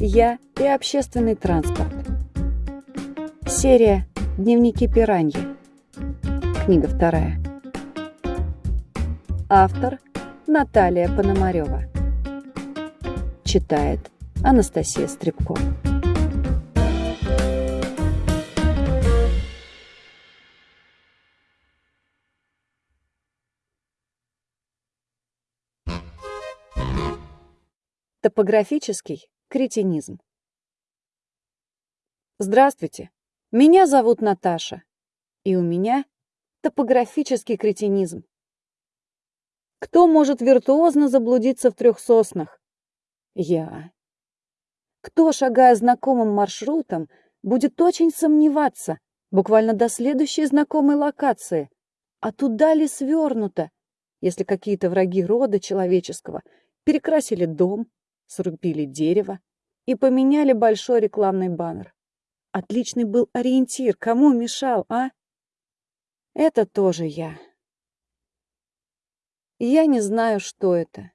Я и общественный транспорт. Серия «Дневники пираньи». Книга вторая. Автор Наталья Пономарева. Читает Анастасия Стребко. Топографический Кретинизм. Здравствуйте, меня зовут Наташа, и у меня топографический кретинизм. Кто может виртуозно заблудиться в трех соснах? Я. Кто, шагая знакомым маршрутом, будет очень сомневаться, буквально до следующей знакомой локации, а туда ли свернуто, если какие-то враги рода человеческого перекрасили дом, срубили дерево и поменяли большой рекламный баннер. Отличный был ориентир, кому мешал, а? Это тоже я. Я не знаю, что это.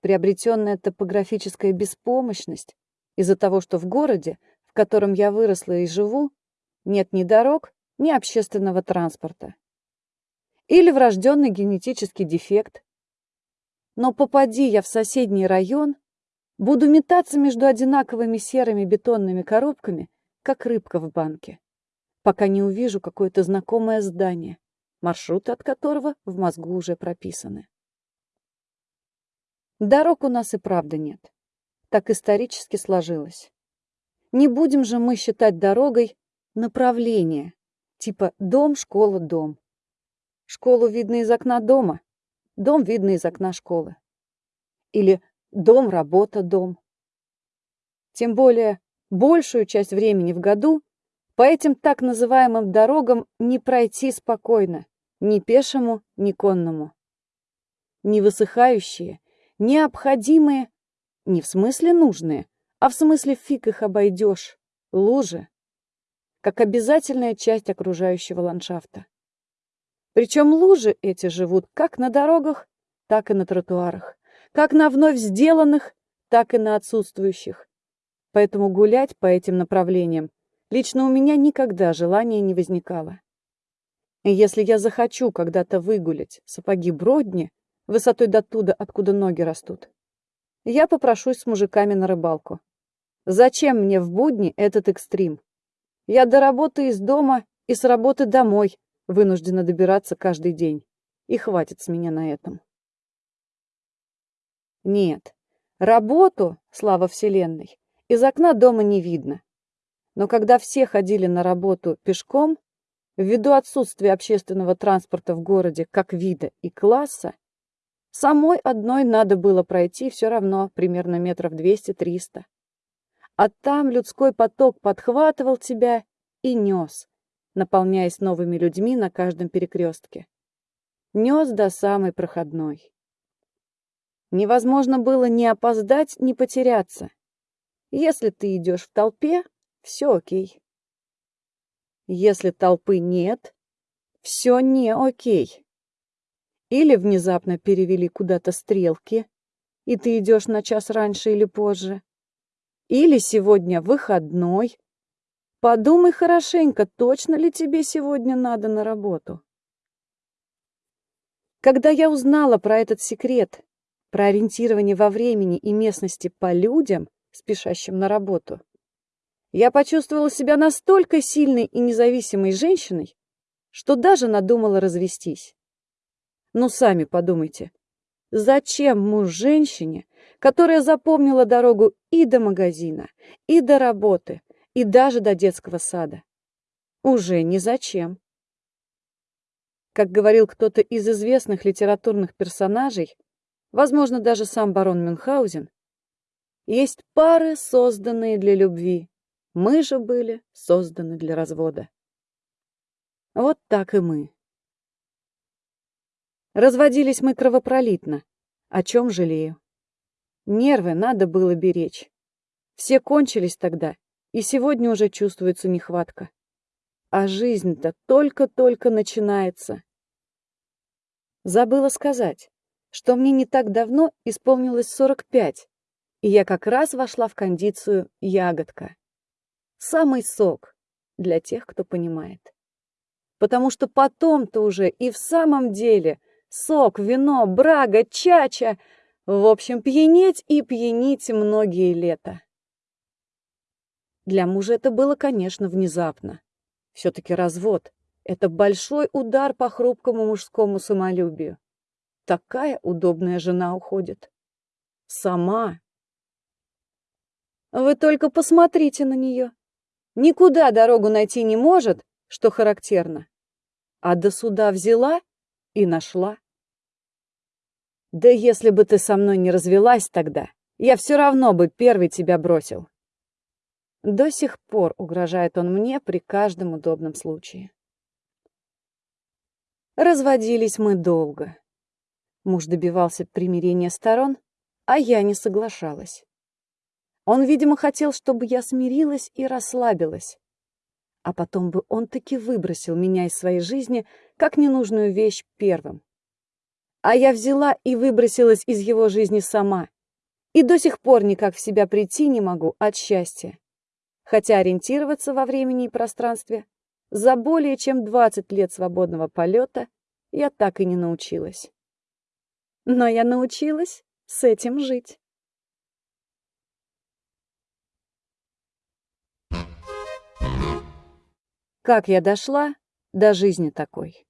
Приобретенная топографическая беспомощность из-за того, что в городе, в котором я выросла и живу, нет ни дорог, ни общественного транспорта. Или врожденный генетический дефект. Но попади я в соседний район, Буду метаться между одинаковыми серыми бетонными коробками, как рыбка в банке, пока не увижу какое-то знакомое здание, маршруты от которого в мозгу уже прописаны. Дорог у нас и правда нет. Так исторически сложилось. Не будем же мы считать дорогой направление, типа дом, школа, дом. Школу видно из окна дома, дом видно из окна школы. Или Дом, работа, дом. Тем более, большую часть времени в году по этим так называемым дорогам не пройти спокойно, ни пешему, ни конному. Не высыхающие, необходимые, не в смысле нужные, а в смысле фиг их обойдешь, лужи, как обязательная часть окружающего ландшафта. Причем лужи эти живут как на дорогах, так и на тротуарах, как на вновь сделанных, так и на отсутствующих. Поэтому гулять по этим направлениям лично у меня никогда желания не возникало. И если я захочу когда-то выгулять сапоги Бродни высотой до туда, откуда ноги растут, я попрошусь с мужиками на рыбалку. Зачем мне в будни этот экстрим? Я до работы из дома и с работы домой вынуждена добираться каждый день. И хватит с меня на этом. Нет, работу, слава вселенной, из окна дома не видно. Но когда все ходили на работу пешком, ввиду отсутствия общественного транспорта в городе как вида и класса, самой одной надо было пройти все равно примерно метров 200-300. А там людской поток подхватывал тебя и нес, наполняясь новыми людьми на каждом перекрестке. Нес до самой проходной. Невозможно было ни опоздать, ни потеряться. Если ты идешь в толпе, все окей. Если толпы нет, все не окей. Или внезапно перевели куда-то стрелки, и ты идешь на час раньше или позже. Или сегодня выходной. Подумай хорошенько, точно ли тебе сегодня надо на работу. Когда я узнала про этот секрет про ориентирование во времени и местности по людям, спешащим на работу, я почувствовала себя настолько сильной и независимой женщиной, что даже надумала развестись. Ну, сами подумайте, зачем муж женщине, которая запомнила дорогу и до магазина, и до работы, и даже до детского сада? Уже не зачем. Как говорил кто-то из известных литературных персонажей, возможно, даже сам барон Мюнхгаузен, есть пары, созданные для любви. Мы же были созданы для развода. Вот так и мы. Разводились мы кровопролитно, о чем жалею. Нервы надо было беречь. Все кончились тогда, и сегодня уже чувствуется нехватка. А жизнь-то только-только начинается. Забыла сказать что мне не так давно исполнилось 45, и я как раз вошла в кондицию ягодка. Самый сок для тех, кто понимает. Потому что потом-то уже и в самом деле сок, вино, брага, чача, в общем, пьянеть и пьянить многие лета. Для мужа это было, конечно, внезапно. Все-таки развод — это большой удар по хрупкому мужскому самолюбию. Такая удобная жена уходит. Сама. Вы только посмотрите на нее. Никуда дорогу найти не может, что характерно. А до суда взяла и нашла. Да если бы ты со мной не развелась тогда, я все равно бы первый тебя бросил. До сих пор угрожает он мне при каждом удобном случае. Разводились мы долго. Муж добивался примирения сторон, а я не соглашалась. Он, видимо, хотел, чтобы я смирилась и расслабилась. А потом бы он таки выбросил меня из своей жизни как ненужную вещь первым. А я взяла и выбросилась из его жизни сама. И до сих пор никак в себя прийти не могу от счастья. Хотя ориентироваться во времени и пространстве за более чем 20 лет свободного полета я так и не научилась. Но я научилась с этим жить. Как я дошла до жизни такой?